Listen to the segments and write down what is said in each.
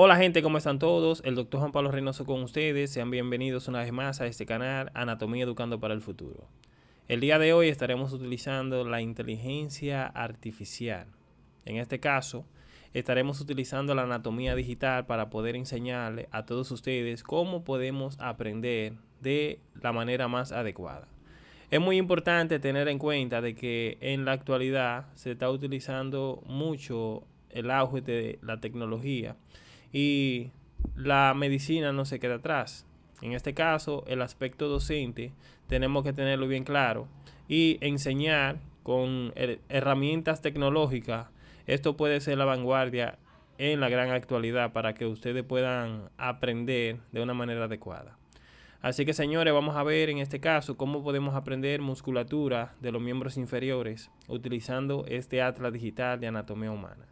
Hola gente, ¿cómo están todos? El doctor Juan Pablo Reynoso con ustedes. Sean bienvenidos una vez más a este canal Anatomía Educando para el Futuro. El día de hoy estaremos utilizando la inteligencia artificial. En este caso, estaremos utilizando la anatomía digital para poder enseñarle a todos ustedes cómo podemos aprender de la manera más adecuada. Es muy importante tener en cuenta de que en la actualidad se está utilizando mucho el auge de la tecnología y la medicina no se queda atrás. En este caso, el aspecto docente tenemos que tenerlo bien claro y enseñar con herramientas tecnológicas. Esto puede ser la vanguardia en la gran actualidad para que ustedes puedan aprender de una manera adecuada. Así que señores, vamos a ver en este caso cómo podemos aprender musculatura de los miembros inferiores utilizando este atlas digital de anatomía humana.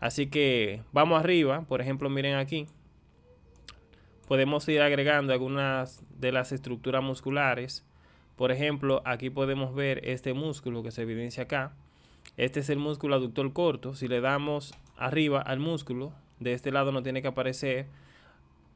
Así que vamos arriba, por ejemplo, miren aquí. Podemos ir agregando algunas de las estructuras musculares. Por ejemplo, aquí podemos ver este músculo que se evidencia acá. Este es el músculo aductor corto. Si le damos arriba al músculo, de este lado no tiene que aparecer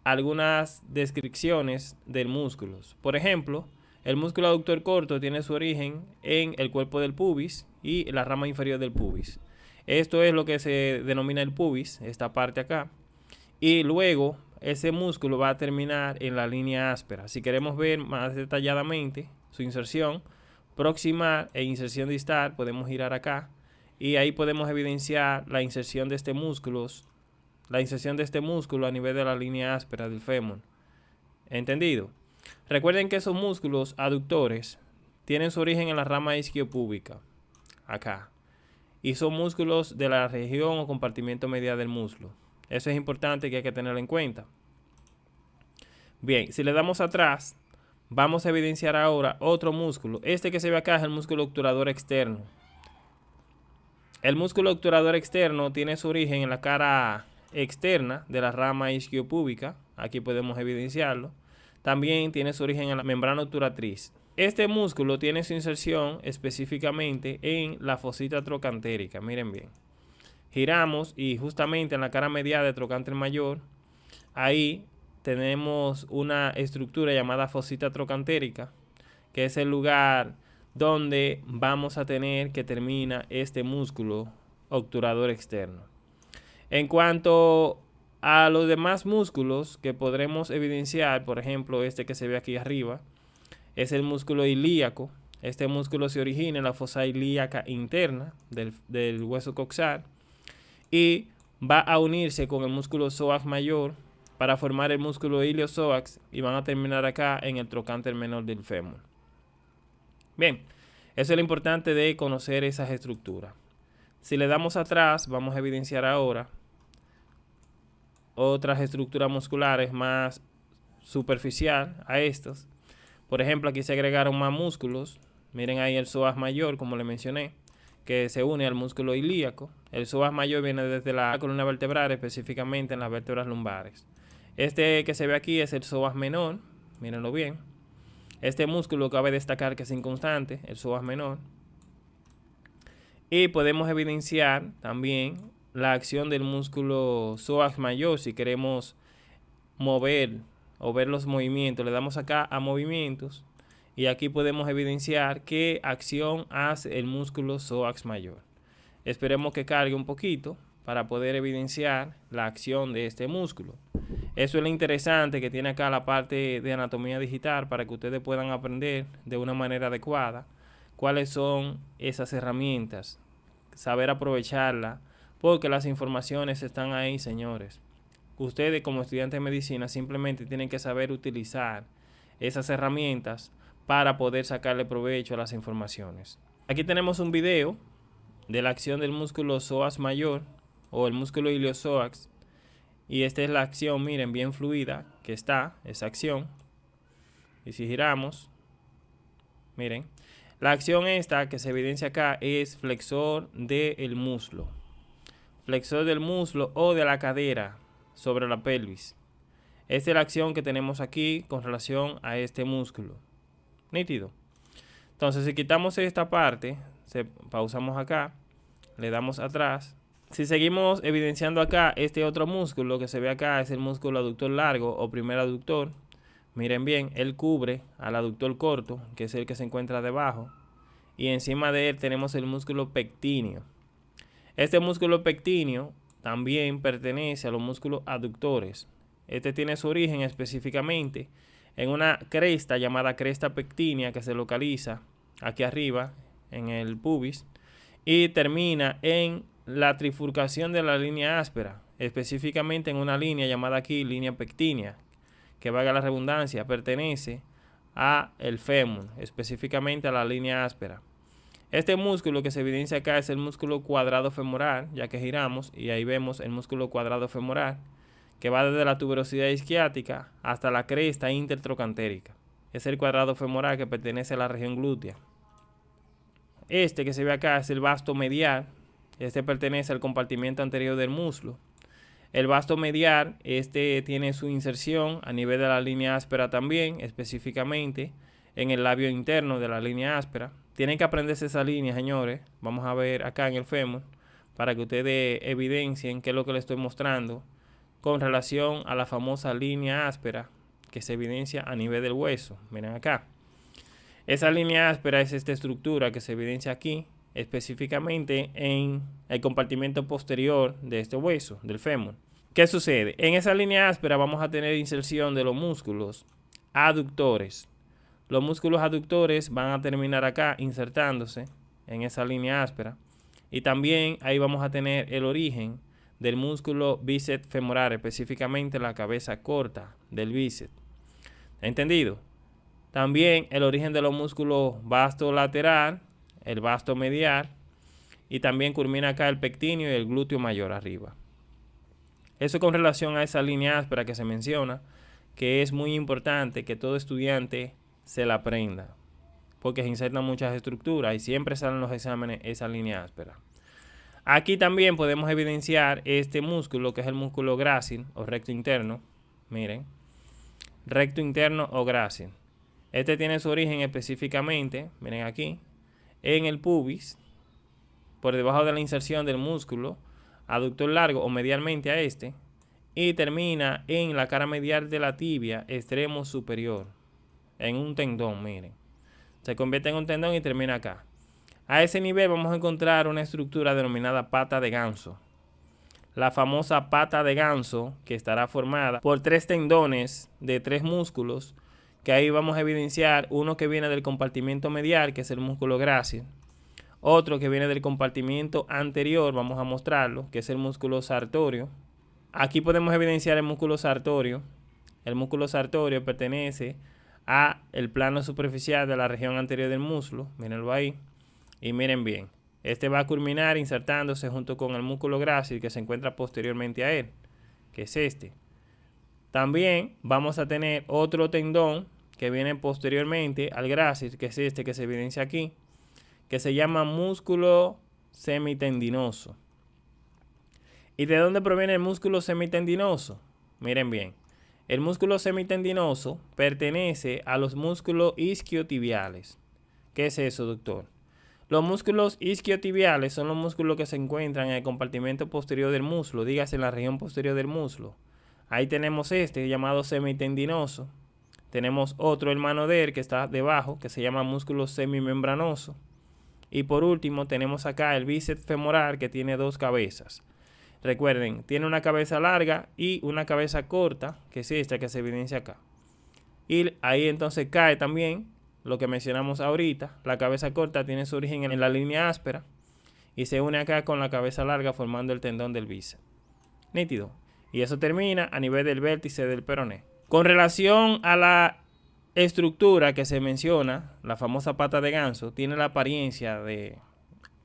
algunas descripciones del músculo. Por ejemplo, el músculo aductor corto tiene su origen en el cuerpo del pubis y la rama inferior del pubis. Esto es lo que se denomina el pubis, esta parte acá. Y luego ese músculo va a terminar en la línea áspera. Si queremos ver más detalladamente su inserción proximal e inserción distal, podemos girar acá. Y ahí podemos evidenciar la inserción de este músculo, la inserción de este músculo a nivel de la línea áspera del fémur. ¿Entendido? Recuerden que esos músculos aductores tienen su origen en la rama isquiopúbica, acá y son músculos de la región o compartimiento medial del músculo. Eso es importante que hay que tenerlo en cuenta. Bien, si le damos atrás, vamos a evidenciar ahora otro músculo. Este que se ve acá es el músculo obturador externo. El músculo obturador externo tiene su origen en la cara externa de la rama isquiopúbica. Aquí podemos evidenciarlo. También tiene su origen en la membrana obturatriz. Este músculo tiene su inserción específicamente en la fosita trocantérica. Miren bien. Giramos y justamente en la cara medial de trocánter mayor, ahí tenemos una estructura llamada fosita trocantérica, que es el lugar donde vamos a tener que termina este músculo obturador externo. En cuanto a los demás músculos que podremos evidenciar, por ejemplo este que se ve aquí arriba, es el músculo ilíaco. Este músculo se origina en la fosa ilíaca interna del, hueso coxal y va a unirse con el músculo psoas mayor para formar el músculo iliopsoas y van a terminar acá en el trocánter menor del fémur. Bien, eso es lo importante de conocer esas estructuras. Si le damos atrás, vamos a evidenciar ahora otras estructuras musculares más superficial a estos por ejemplo, aquí se agregaron más músculos. Miren ahí el psoas mayor, como le mencioné, que se une al músculo ilíaco. El psoas mayor viene desde la columna vertebral, específicamente en las vértebras lumbares. Este que se ve aquí es el psoas menor, mírenlo bien. Este músculo cabe destacar que es inconstante, el psoas menor. Y podemos evidenciar también la acción del músculo psoas mayor si queremos mover o ver los movimientos. Le damos acá a movimientos y aquí podemos evidenciar qué acción hace el músculo psoas mayor. Esperemos que cargue un poquito para poder evidenciar la acción de este músculo. Eso es lo interesante que tiene acá la parte de anatomía digital para que ustedes puedan aprender de una manera adecuada cuáles son esas herramientas, saber aprovecharla, porque las informaciones están ahí, señores ustedes como estudiantes de medicina simplemente tienen que saber utilizar esas herramientas para poder sacarle provecho a las informaciones. Aquí tenemos un video de la acción del músculo psoas mayor o el músculo iliopsoas y esta es la acción, miren, bien fluida que está, esa acción. Y si giramos, miren, la acción esta que se evidencia acá es flexor del muslo. Flexor del muslo o de la cadera, sobre la pelvis. Esta es la acción que tenemos aquí con relación a este músculo. Nítido. Entonces, si quitamos esta parte, se, pausamos acá, le damos atrás, si seguimos evidenciando acá, este otro músculo que se ve acá es el músculo aductor largo o primer aductor. Miren bien, él cubre al aductor corto, que es el que se encuentra debajo. Y encima de él tenemos el músculo pectíneo. Este músculo pectíneo también pertenece a los músculos aductores. Este tiene su origen específicamente en una cresta llamada cresta pectínea que se localiza aquí arriba en el pubis y termina en la trifurcación de la línea áspera, específicamente en una línea llamada aquí línea pectínea, que valga la redundancia, pertenece a el fémur, específicamente a la línea áspera. Este músculo que se evidencia acá es el músculo cuadrado femoral, ya que giramos y ahí vemos el músculo cuadrado femoral, que va desde la tuberosidad isquiática hasta la cresta intertrocantérica. Es el cuadrado femoral que pertenece a la región glútea. Este que se ve acá es el vasto medial, este pertenece al compartimiento anterior del muslo. El vasto medial, este tiene su inserción a nivel de la línea áspera también, específicamente en el labio interno de la línea áspera. Tienen que aprenderse esa línea, señores. Vamos a ver acá en el fémur para que ustedes evidencien qué es lo que les estoy mostrando con relación a la famosa línea áspera que se evidencia a nivel del hueso. Miren acá. Esa línea áspera es esta estructura que se evidencia aquí específicamente en el compartimento posterior de este hueso, del fémur. ¿Qué sucede? En esa línea áspera vamos a tener inserción de los músculos aductores. Los músculos aductores van a terminar acá insertándose en esa línea áspera. Y también ahí vamos a tener el origen del músculo bíceps femoral, específicamente la cabeza corta del bíceps. ¿Entendido? También el origen de los músculos vasto lateral, el vasto medial y también culmina acá el pectíneo y el glúteo mayor arriba. Eso con relación a esa línea áspera que se menciona, que es muy importante que todo estudiante se la aprenda, porque se insertan muchas estructuras y siempre salen los exámenes esa línea áspera. Aquí también podemos evidenciar este músculo, que es el músculo grácil o recto interno. Miren, recto interno o grácil. Este tiene su origen específicamente, miren aquí, en el pubis, por debajo de la inserción del músculo aductor largo o medialmente a este, y termina en la cara medial de la tibia extremo superior, en un tendón, miren. Se convierte en un tendón y termina acá. A ese nivel vamos a encontrar una estructura denominada pata de ganso. La famosa pata de ganso que estará formada por tres tendones de tres músculos que ahí vamos a evidenciar uno que viene del compartimiento medial, que es el músculo grácil, otro que viene del compartimiento anterior, vamos a mostrarlo, que es el músculo sartorio. Aquí podemos evidenciar el músculo sartorio. El músculo sartorio pertenece a el plano superficial de la región anterior del muslo, mírenlo ahí, y miren bien, este va a culminar insertándose junto con el músculo grácil que se encuentra posteriormente a él, que es este. También vamos a tener otro tendón que viene posteriormente al grácil, que es este que se evidencia aquí, que se llama músculo semitendinoso. ¿Y de dónde proviene el músculo semitendinoso? Miren bien, el músculo semitendinoso pertenece a los músculos isquiotibiales. ¿Qué es eso, doctor? Los músculos isquiotibiales son los músculos que se encuentran en el compartimento posterior del muslo, dígase en la región posterior del muslo. Ahí tenemos este llamado semitendinoso, tenemos otro hermano de él que está debajo, que se llama músculo semimembranoso. Y por último tenemos acá el bíceps femoral que tiene dos cabezas. Recuerden, tiene una cabeza larga y una cabeza corta, que es esta que se evidencia acá. Y ahí entonces cae también lo que mencionamos ahorita. La cabeza corta tiene su origen en la línea áspera y se une acá con la cabeza larga formando el tendón del bíceps. Nítido. Y eso termina a nivel del vértice del peroné. Con relación a la estructura que se menciona, la famosa pata de ganso, tiene la apariencia de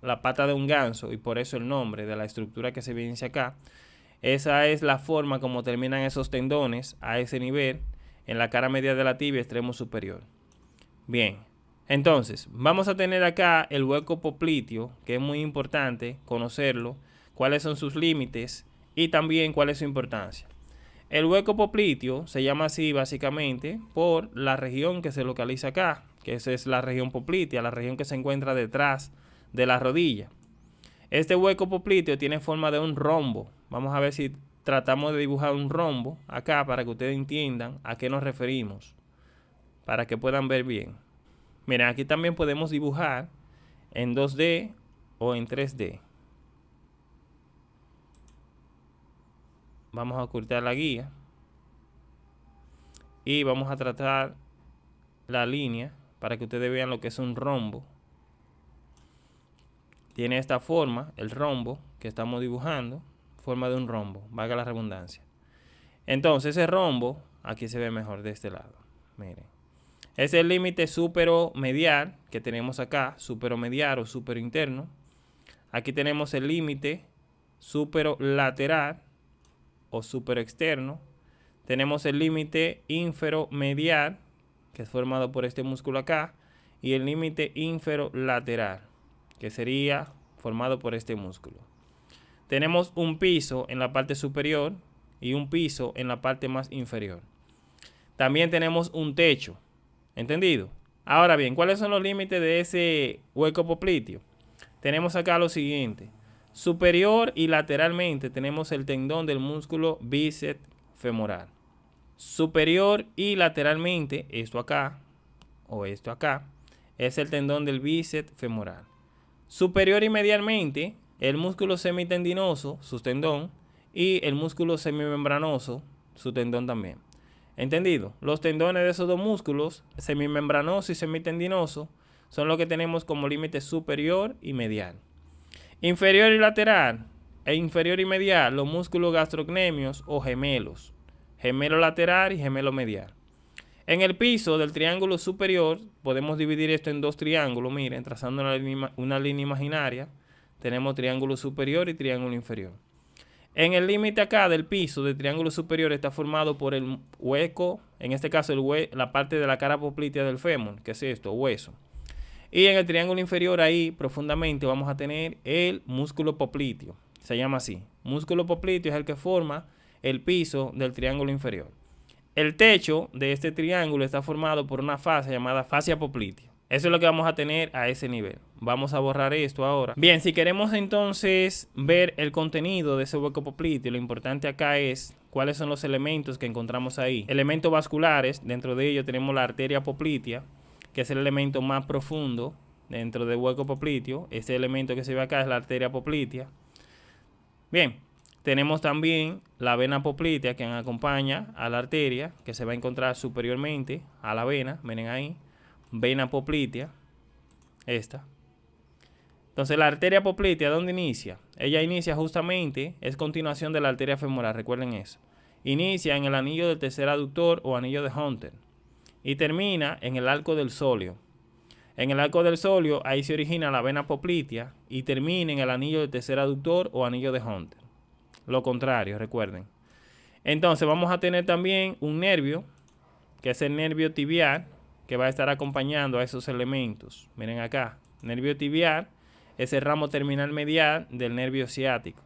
la pata de un ganso y por eso el nombre de la estructura que se evidencia acá. Esa es la forma como terminan esos tendones a ese nivel en la cara media de la tibia extremo superior. Bien, entonces vamos a tener acá el hueco popliteo, que es muy importante conocerlo, cuáles son sus límites y también cuál es su importancia. El hueco popliteo se llama así básicamente por la región que se localiza acá, que esa es la región poplitea, la región que se encuentra detrás de la rodilla. Este hueco popliteo tiene forma de un rombo. Vamos a ver si tratamos de dibujar un rombo acá para que ustedes entiendan a qué nos referimos. Para que puedan ver bien. Miren, aquí también podemos dibujar en 2D o en 3D. Vamos a ocultar la guía. Y vamos a tratar la línea para que ustedes vean lo que es un rombo. Tiene esta forma, el rombo que estamos dibujando, forma de un rombo, valga la redundancia. Entonces ese rombo, aquí se ve mejor de este lado. Miren. Es el límite superomedial que tenemos acá, superomedial o superinterno. Aquí tenemos el límite superolateral o superexterno. Tenemos el límite inferomedial que es formado por este músculo acá, y el límite inferolateral, que sería formado por este músculo. Tenemos un piso en la parte superior y un piso en la parte más inferior. También tenemos un techo, ¿entendido? Ahora bien, ¿cuáles son los límites de ese hueco popliteo? Tenemos acá lo siguiente. Superior y lateralmente tenemos el tendón del músculo bíceps femoral superior y lateralmente, esto acá o esto acá, es el tendón del bíceps femoral. Superior y medialmente, el músculo semitendinoso, su tendón, y el músculo semimembranoso, su tendón también. ¿Entendido? Los tendones de esos dos músculos, semimembranoso y semitendinoso, son lo que tenemos como límite superior y medial. Inferior y lateral, e inferior y medial, los músculos gastrocnemios o gemelos gemelo lateral y gemelo medial. En el piso del triángulo superior podemos dividir esto en dos triángulos, miren, trazando una línea, imaginaria, tenemos triángulo superior y triángulo inferior. En el límite acá del piso del triángulo superior está formado por el hueco, en este caso el la parte de la cara poplitea del fémur, que es esto, hueso. Y en el triángulo inferior ahí profundamente vamos a tener el músculo popliteo, se llama así. Músculo popliteo es el que forma el piso del triángulo inferior. El techo de este triángulo está formado por una fascia llamada fascia poplitea. Eso es lo que vamos a tener a ese nivel. Vamos a borrar esto ahora. Bien, si queremos entonces ver el contenido de ese hueco popliteo, lo importante acá es cuáles son los elementos que encontramos ahí. Elementos vasculares, dentro de ellos tenemos la arteria poplitea, que es el elemento más profundo dentro del hueco popliteo. Este elemento que se ve acá es la arteria poplitea. Bien, tenemos también la vena poplitea que acompaña a la arteria, que se va a encontrar superiormente a la vena. Miren ahí, vena poplitea, esta. Entonces la arteria poplitea, ¿dónde inicia? Ella inicia justamente, es continuación de la arteria femoral, recuerden eso. Inicia en el anillo del tercer aductor o anillo de Hunter y termina en el arco del sóleo. En el arco del sóleo ahí se origina la vena poplitea y termina en el anillo del tercer aductor o anillo de Hunter lo contrario, recuerden. Entonces vamos a tener también un nervio, que es el nervio tibial, que va a estar acompañando a esos elementos. Miren acá, nervio tibial es el ramo terminal medial del nervio ciático.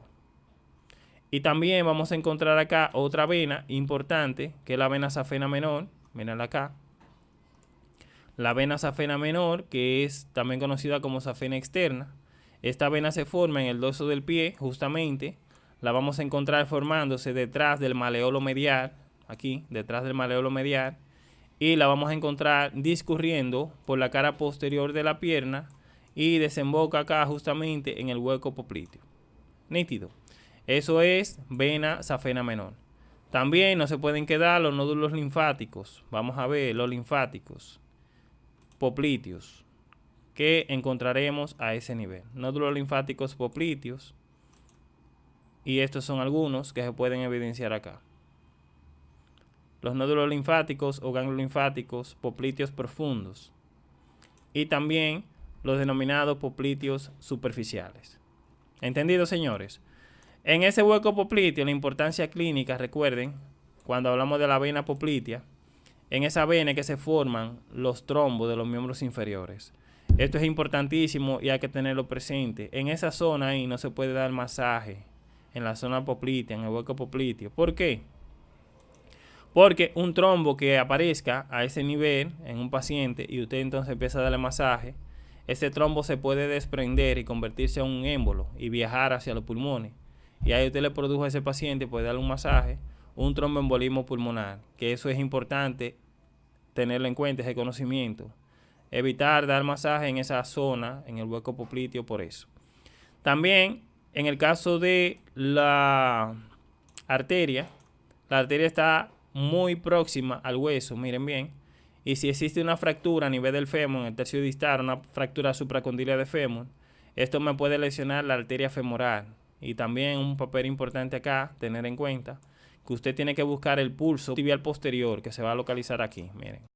Y también vamos a encontrar acá otra vena importante, que es la vena safena menor. Miren acá. La vena safena menor, que es también conocida como safena externa. Esta vena se forma en el dorso del pie, justamente, la vamos a encontrar formándose detrás del maleolo medial, aquí, detrás del maleolo medial, y la vamos a encontrar discurriendo por la cara posterior de la pierna y desemboca acá justamente en el hueco popliteo. Nítido. Eso es vena safena menor. También no se pueden quedar los nódulos linfáticos. Vamos a ver los linfáticos popliteos que encontraremos a ese nivel. Nódulos linfáticos popliteos y estos son algunos que se pueden evidenciar acá. Los nódulos linfáticos o ganglios linfáticos popliteos profundos. Y también los denominados popliteos superficiales. ¿Entendido, señores? En ese hueco popliteo, la importancia clínica, recuerden, cuando hablamos de la vena poplitea, en esa vena que se forman los trombos de los miembros inferiores. Esto es importantísimo y hay que tenerlo presente. En esa zona ahí no se puede dar masaje en la zona poplitea, en el hueco popliteo. ¿Por qué? Porque un trombo que aparezca a ese nivel en un paciente y usted entonces empieza a darle masaje, este trombo se puede desprender y convertirse en un émbolo y viajar hacia los pulmones. Y ahí usted le produjo a ese paciente, puede darle un masaje, un tromboembolismo pulmonar, que eso es importante tenerlo en cuenta, ese conocimiento. Evitar dar masaje en esa zona, en el hueco popliteo, por eso. También, en el caso de la arteria, la arteria está muy próxima al hueso, miren bien. Y si existe una fractura a nivel del fémur, en el tercio distal, una fractura supracondilia de fémur, esto me puede lesionar la arteria femoral. Y también un papel importante acá, tener en cuenta, que usted tiene que buscar el pulso tibial posterior, que se va a localizar aquí, miren.